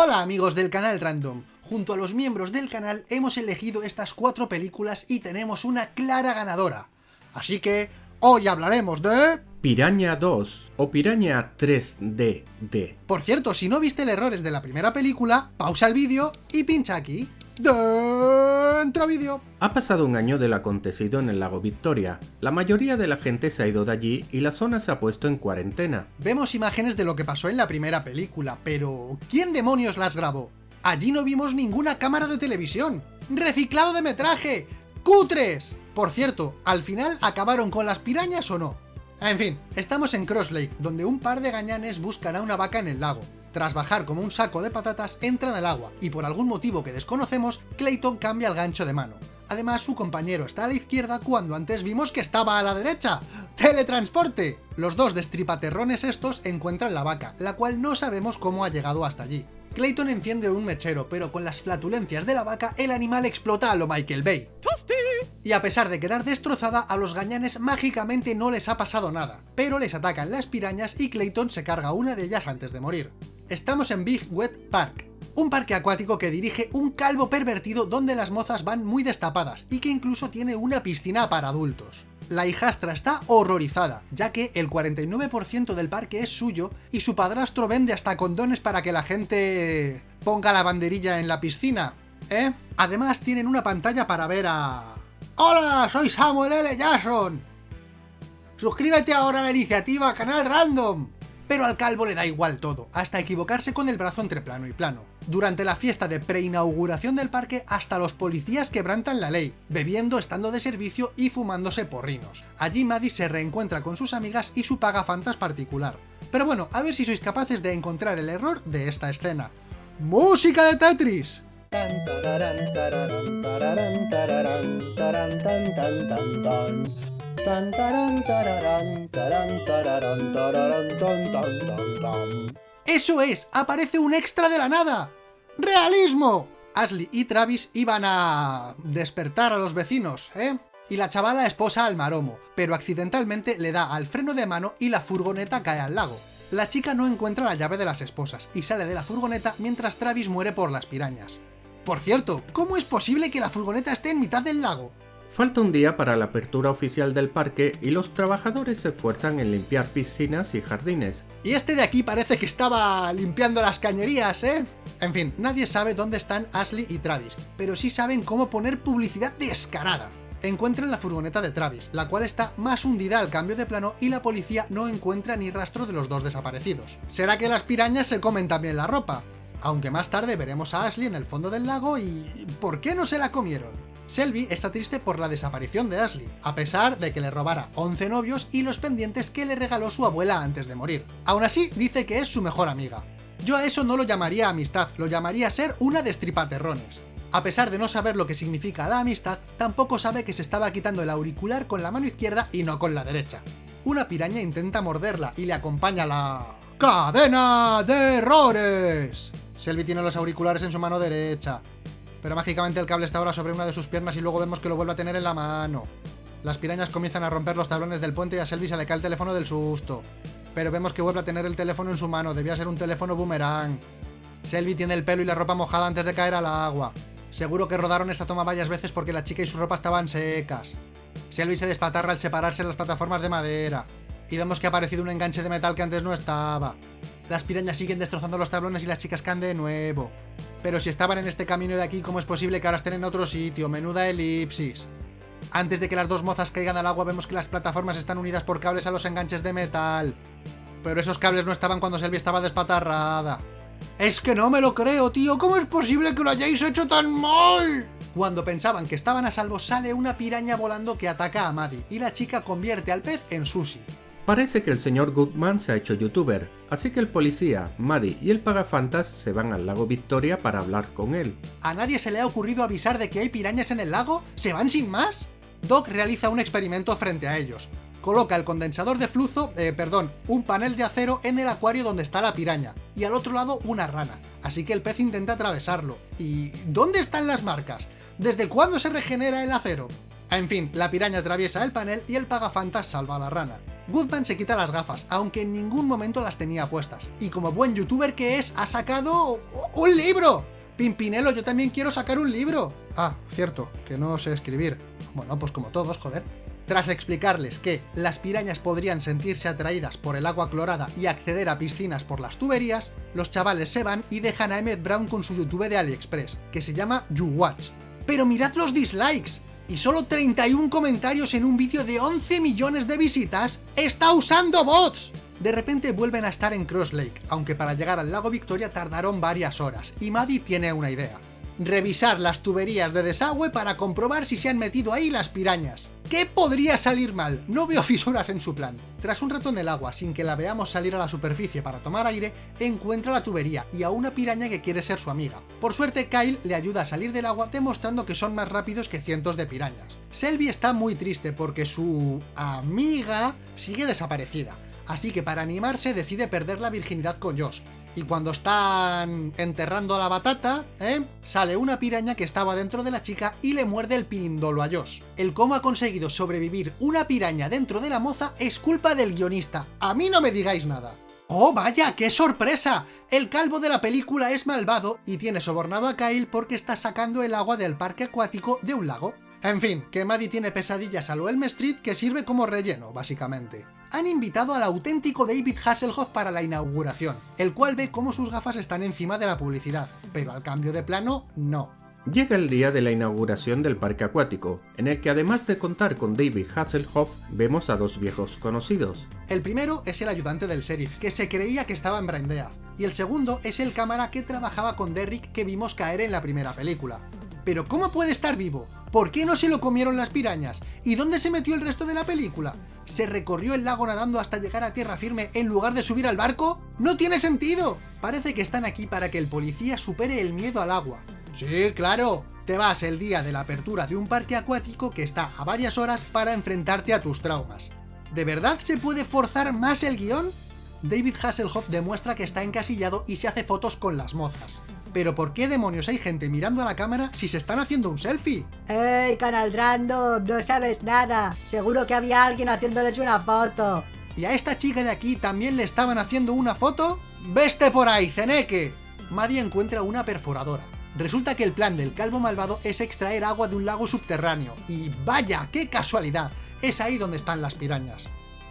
Hola amigos del canal Random, junto a los miembros del canal hemos elegido estas cuatro películas y tenemos una clara ganadora. Así que, hoy hablaremos de... Piraña 2 o Piraña 3DD. Por cierto, si no viste el errores de la primera película, pausa el vídeo y pincha aquí. Dentro vídeo. Ha pasado un año del acontecido en el lago Victoria. La mayoría de la gente se ha ido de allí y la zona se ha puesto en cuarentena. Vemos imágenes de lo que pasó en la primera película, pero ¿quién demonios las grabó? Allí no vimos ninguna cámara de televisión. ¡Reciclado de metraje! ¡Cutres! Por cierto, ¿al final acabaron con las pirañas o no? En fin, estamos en Cross Lake, donde un par de gañanes buscan a una vaca en el lago. Tras bajar como un saco de patatas, entran al agua, y por algún motivo que desconocemos, Clayton cambia el gancho de mano. Además, su compañero está a la izquierda cuando antes vimos que estaba a la derecha. ¡Teletransporte! Los dos destripaterrones estos encuentran la vaca, la cual no sabemos cómo ha llegado hasta allí. Clayton enciende un mechero, pero con las flatulencias de la vaca, el animal explota a lo Michael Bay. Y a pesar de quedar destrozada, a los gañanes mágicamente no les ha pasado nada, pero les atacan las pirañas y Clayton se carga una de ellas antes de morir. Estamos en Big Wet Park, un parque acuático que dirige un calvo pervertido donde las mozas van muy destapadas y que incluso tiene una piscina para adultos. La hijastra está horrorizada, ya que el 49% del parque es suyo y su padrastro vende hasta condones para que la gente ponga la banderilla en la piscina, ¿eh? Además tienen una pantalla para ver a... ¡Hola! Soy Samuel L. Jackson. Suscríbete ahora a la iniciativa Canal Random. Pero al calvo le da igual todo, hasta equivocarse con el brazo entre plano y plano. Durante la fiesta de preinauguración del parque, hasta los policías quebrantan la ley, bebiendo, estando de servicio y fumándose porrinos. Allí Maddie se reencuentra con sus amigas y su pagafantas particular. Pero bueno, a ver si sois capaces de encontrar el error de esta escena. ¡Música de Tetris! ¡Eso es! ¡Aparece un extra de la nada! ¡Realismo! Ashley y Travis iban a... despertar a los vecinos, ¿eh? Y la chavala esposa al maromo, pero accidentalmente le da al freno de mano y la furgoneta cae al lago. La chica no encuentra la llave de las esposas y sale de la furgoneta mientras Travis muere por las pirañas. Por cierto, ¿cómo es posible que la furgoneta esté en mitad del lago? Falta un día para la apertura oficial del parque y los trabajadores se esfuerzan en limpiar piscinas y jardines. Y este de aquí parece que estaba limpiando las cañerías, ¿eh? En fin, nadie sabe dónde están Ashley y Travis, pero sí saben cómo poner publicidad descarada. Encuentran la furgoneta de Travis, la cual está más hundida al cambio de plano y la policía no encuentra ni rastro de los dos desaparecidos. ¿Será que las pirañas se comen también la ropa? Aunque más tarde veremos a Ashley en el fondo del lago y... ¿por qué no se la comieron? Selby está triste por la desaparición de Ashley, a pesar de que le robara 11 novios y los pendientes que le regaló su abuela antes de morir. Aún así, dice que es su mejor amiga. Yo a eso no lo llamaría amistad, lo llamaría ser una destripaterrones. A pesar de no saber lo que significa la amistad, tampoco sabe que se estaba quitando el auricular con la mano izquierda y no con la derecha. Una piraña intenta morderla y le acompaña la... ¡Cadena de errores! Selby tiene los auriculares en su mano derecha, pero mágicamente el cable está ahora sobre una de sus piernas y luego vemos que lo vuelve a tener en la mano. Las pirañas comienzan a romper los tablones del puente y a Selby se le cae el teléfono del susto. Pero vemos que vuelve a tener el teléfono en su mano, debía ser un teléfono boomerang. Selby tiene el pelo y la ropa mojada antes de caer al agua. Seguro que rodaron esta toma varias veces porque la chica y su ropa estaban secas. Selby se despatarra al separarse las plataformas de madera. Y vemos que ha aparecido un enganche de metal que antes no estaba. Las pirañas siguen destrozando los tablones y las chicas caen de nuevo. Pero si estaban en este camino de aquí, ¿cómo es posible que ahora estén en otro sitio? Menuda elipsis. Antes de que las dos mozas caigan al agua vemos que las plataformas están unidas por cables a los enganches de metal. Pero esos cables no estaban cuando Selby estaba despatarrada. Es que no me lo creo, tío. ¿Cómo es posible que lo hayáis hecho tan mal? Cuando pensaban que estaban a salvo, sale una piraña volando que ataca a Maddie, y la chica convierte al pez en sushi. Parece que el señor Goodman se ha hecho youtuber, así que el policía, Maddie y el pagafantas se van al lago Victoria para hablar con él. ¿A nadie se le ha ocurrido avisar de que hay pirañas en el lago? ¿Se van sin más? Doc realiza un experimento frente a ellos. Coloca el condensador de flujo, eh, perdón, un panel de acero en el acuario donde está la piraña, y al otro lado una rana, así que el pez intenta atravesarlo. ¿Y dónde están las marcas? ¿Desde cuándo se regenera el acero? En fin, la piraña atraviesa el panel y el pagafantas salva a la rana. Goodman se quita las gafas, aunque en ningún momento las tenía puestas, y como buen youtuber que es, ha sacado... ¡un libro! Pimpinelo, yo también quiero sacar un libro. Ah, cierto, que no sé escribir. Bueno, pues como todos, joder. Tras explicarles que las pirañas podrían sentirse atraídas por el agua clorada y acceder a piscinas por las tuberías, los chavales se van y dejan a Emmett Brown con su YouTube de AliExpress, que se llama YouWatch. ¡Pero mirad los dislikes! Y solo 31 comentarios en un vídeo de 11 millones de visitas, ¡está usando bots! De repente vuelven a estar en Cross Lake, aunque para llegar al lago Victoria tardaron varias horas, y Maddie tiene una idea. Revisar las tuberías de desagüe para comprobar si se han metido ahí las pirañas. ¿Qué podría salir mal? No veo fisuras en su plan. Tras un rato en el agua, sin que la veamos salir a la superficie para tomar aire, encuentra la tubería y a una piraña que quiere ser su amiga. Por suerte, Kyle le ayuda a salir del agua demostrando que son más rápidos que cientos de pirañas. Selby está muy triste porque su... amiga sigue desaparecida, así que para animarse decide perder la virginidad con Josh, y cuando están enterrando la batata, ¿eh? sale una piraña que estaba dentro de la chica y le muerde el pirindolo a Josh. El cómo ha conseguido sobrevivir una piraña dentro de la moza es culpa del guionista, a mí no me digáis nada. ¡Oh, vaya! ¡Qué sorpresa! El calvo de la película es malvado y tiene sobornado a Kyle porque está sacando el agua del parque acuático de un lago. En fin, que Maddie tiene pesadillas a lo Elm Street que sirve como relleno, básicamente han invitado al auténtico David Hasselhoff para la inauguración, el cual ve cómo sus gafas están encima de la publicidad, pero al cambio de plano, no. Llega el día de la inauguración del parque acuático, en el que además de contar con David Hasselhoff, vemos a dos viejos conocidos. El primero es el ayudante del sheriff, que se creía que estaba en Brandea, y el segundo es el cámara que trabajaba con Derrick que vimos caer en la primera película. ¿Pero cómo puede estar vivo? ¿Por qué no se lo comieron las pirañas? ¿Y dónde se metió el resto de la película? ¿Se recorrió el lago nadando hasta llegar a tierra firme en lugar de subir al barco? ¡No tiene sentido! Parece que están aquí para que el policía supere el miedo al agua. Sí, claro, te vas el día de la apertura de un parque acuático que está a varias horas para enfrentarte a tus traumas. ¿De verdad se puede forzar más el guion? David Hasselhoff demuestra que está encasillado y se hace fotos con las mozas. Pero ¿por qué demonios hay gente mirando a la cámara si se están haciendo un selfie? ¡Ey, canal random! No sabes nada. Seguro que había alguien haciéndoles una foto. ¿Y a esta chica de aquí también le estaban haciendo una foto? ¡Veste por ahí, Zeneque! Maddie encuentra una perforadora. Resulta que el plan del calvo malvado es extraer agua de un lago subterráneo. Y vaya, qué casualidad, es ahí donde están las pirañas.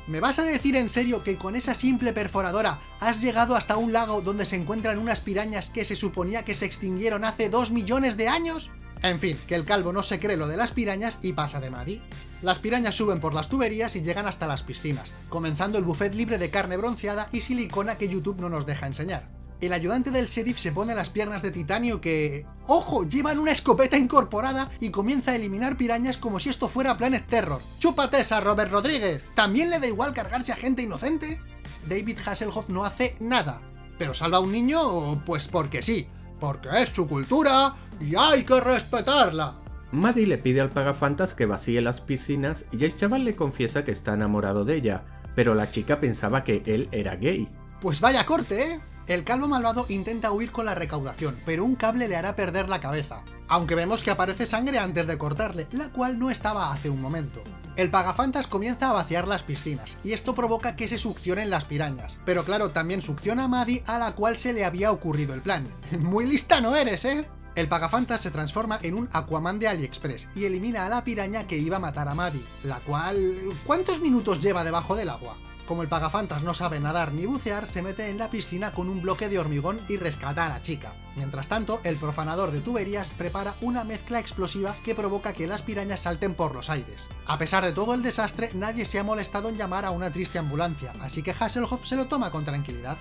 ¿Me vas a decir en serio que con esa simple perforadora has llegado hasta un lago donde se encuentran unas pirañas que se suponía que se extinguieron hace dos millones de años? En fin, que el calvo no se cree lo de las pirañas y pasa de Maddie. Las pirañas suben por las tuberías y llegan hasta las piscinas, comenzando el buffet libre de carne bronceada y silicona que YouTube no nos deja enseñar el ayudante del sheriff se pone las piernas de titanio que... ¡Ojo! Llevan una escopeta incorporada y comienza a eliminar pirañas como si esto fuera Planet Terror. ¡Chúpate esa, Robert Rodríguez! ¿También le da igual cargarse a gente inocente? David Hasselhoff no hace nada. ¿Pero salva a un niño? Pues porque sí. Porque es su cultura y hay que respetarla. Maddie le pide al pagafantas que vacíe las piscinas y el chaval le confiesa que está enamorado de ella, pero la chica pensaba que él era gay. Pues vaya corte, ¿eh? El calvo malvado intenta huir con la recaudación, pero un cable le hará perder la cabeza. Aunque vemos que aparece sangre antes de cortarle, la cual no estaba hace un momento. El pagafantas comienza a vaciar las piscinas, y esto provoca que se succionen las pirañas. Pero claro, también succiona a Maddie, a la cual se le había ocurrido el plan. ¡Muy lista no eres, eh! El pagafantas se transforma en un Aquaman de AliExpress y elimina a la piraña que iba a matar a Maddie, la cual... ¿cuántos minutos lleva debajo del agua? Como el pagafantas no sabe nadar ni bucear, se mete en la piscina con un bloque de hormigón y rescata a la chica. Mientras tanto, el profanador de tuberías prepara una mezcla explosiva que provoca que las pirañas salten por los aires. A pesar de todo el desastre, nadie se ha molestado en llamar a una triste ambulancia, así que Hasselhoff se lo toma con tranquilidad.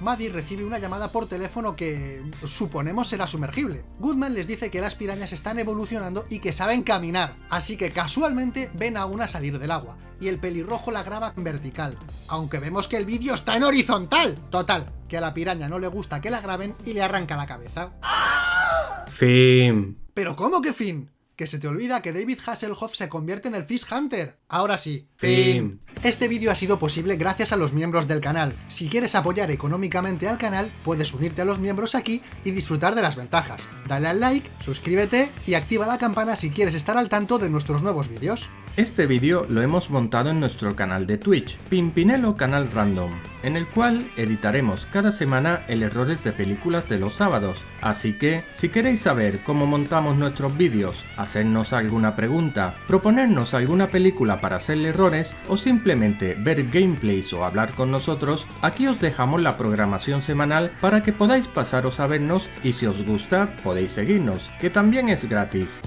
Maddie recibe una llamada por teléfono que suponemos será sumergible. Goodman les dice que las pirañas están evolucionando y que saben caminar, así que casualmente ven a una salir del agua, y el pelirrojo la graba en vertical, aunque vemos que el vídeo está en horizontal. Total, que a la piraña no le gusta que la graben y le arranca la cabeza. Fin. ¿Pero cómo que fin? que se te olvida que David Hasselhoff se convierte en el Fish Hunter. Ahora sí, fin. Este vídeo ha sido posible gracias a los miembros del canal. Si quieres apoyar económicamente al canal, puedes unirte a los miembros aquí y disfrutar de las ventajas. Dale al like, suscríbete y activa la campana si quieres estar al tanto de nuestros nuevos vídeos. Este vídeo lo hemos montado en nuestro canal de Twitch, Pimpinelo Canal Random, en el cual editaremos cada semana el errores de películas de los sábados. Así que, si queréis saber cómo montamos nuestros vídeos, hacernos alguna pregunta, proponernos alguna película para hacerle errores o ver gameplays o hablar con nosotros, aquí os dejamos la programación semanal para que podáis pasaros a vernos y si os gusta podéis seguirnos, que también es gratis.